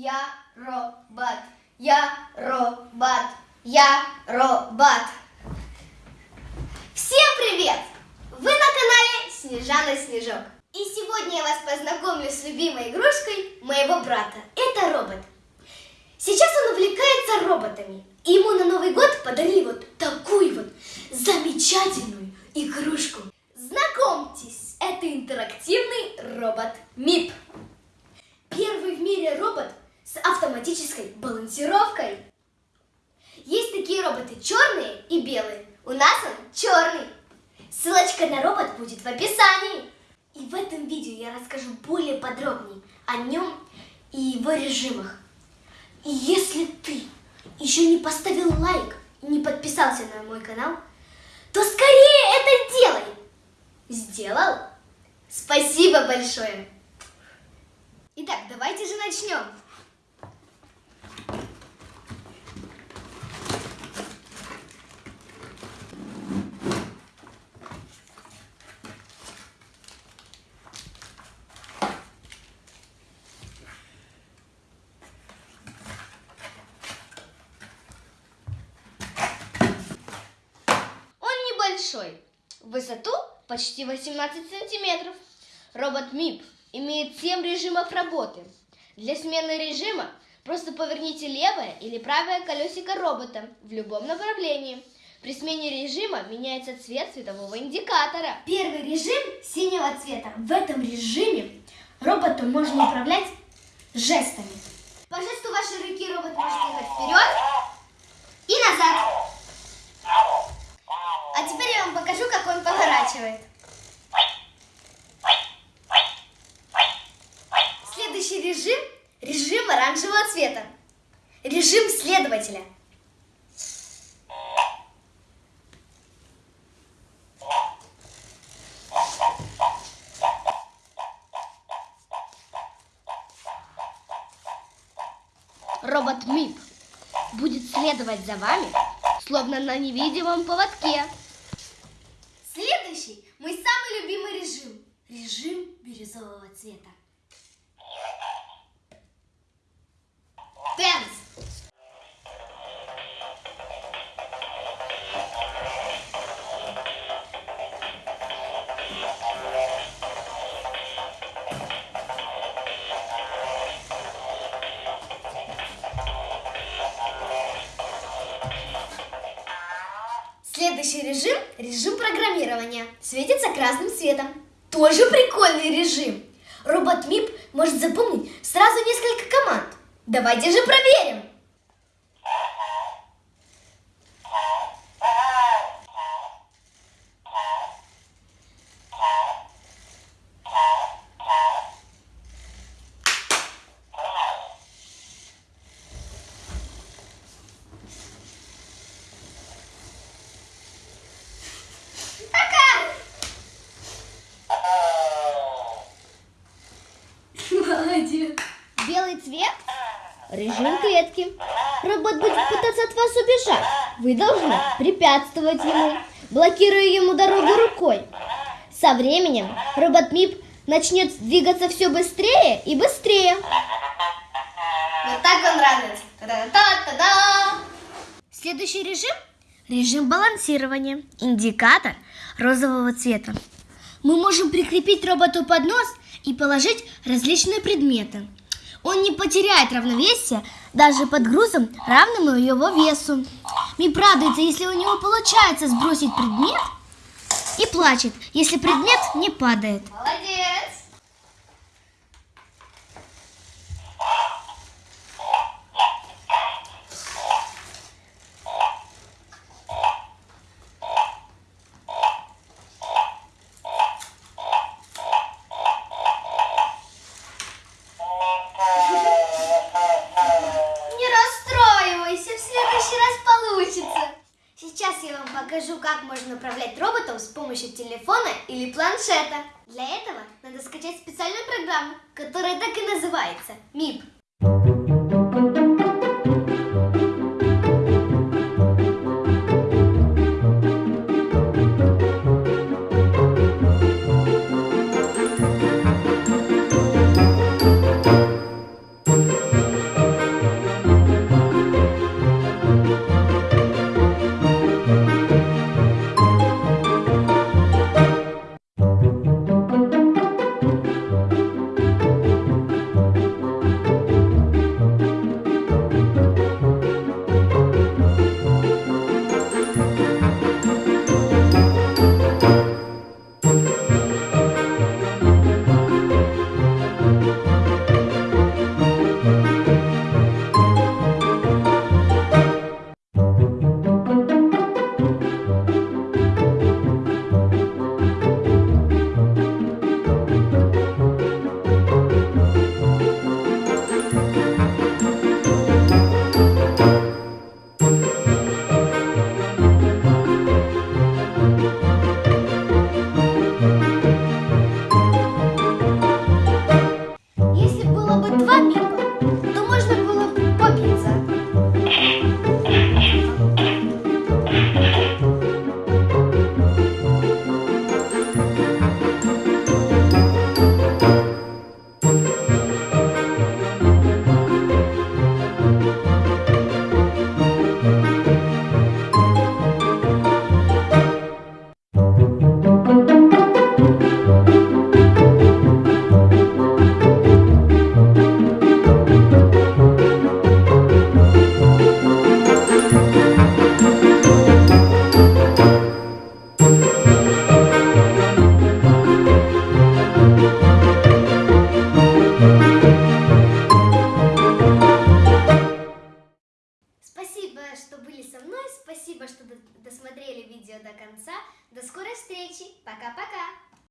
Я робот. Я робот. Я робот. Всем привет! Вы на канале Снежана Снежок. И сегодня я вас познакомлю с любимой игрушкой моего брата. Это робот. Сейчас он увлекается роботами. И ему на Новый год подарили вот такую вот замечательную игрушку. Знакомьтесь, это интерактивный робот МИП. Первый в мире робот с автоматической балансировкой. Есть такие роботы черные и белые. У нас он черный. Ссылочка на робот будет в описании. И в этом видео я расскажу более подробнее о нем и его режимах. И если ты еще не поставил лайк и не подписался на мой канал, то скорее это делай. Сделал? Спасибо большое. Итак, давайте же начнем. Он небольшой, в высоту почти 18 сантиметров. Робот МИП имеет 7 режимов работы. Для смены режима просто поверните левое или правое колесико робота в любом направлении. При смене режима меняется цвет светового индикатора. Первый режим синего цвета. В этом режиме роботом можно управлять жестами. По жесту вашей руки робот может ехать вперед и назад. А теперь я вам покажу, как он поворачивает. Следующий режим – режим оранжевого цвета. Режим следователя. Робот МИП будет следовать за вами, словно на невидимом поводке. Следующий – мой самый любимый режим. Режим бирюзового цвета. Дэнс! Следующий режим – режим программирования. Светится красным цветом. Тоже прикольный режим. Робот МИП может запомнить сразу несколько команд. Давайте же проверим. Белый цвет – режим клетки. Робот будет пытаться от вас убежать. Вы должны препятствовать ему, блокируя ему дорогу рукой. Со временем робот МИП начнет двигаться все быстрее и быстрее. Вот так он радуется. Та-да-та-да! Следующий режим – режим балансирования. Индикатор розового цвета. Мы можем прикрепить роботу под нос и положить различные предметы. Он не потеряет равновесие даже под грузом, равным его весу. Мип радуется, если у него получается сбросить предмет и плачет, если предмет не падает. Молодец! Не расстраивайся, в следующий раз получится. Сейчас я вам покажу, как можно управлять роботом с помощью телефона или планшета. Для этого надо скачать специальную программу, которая так и называется МИП.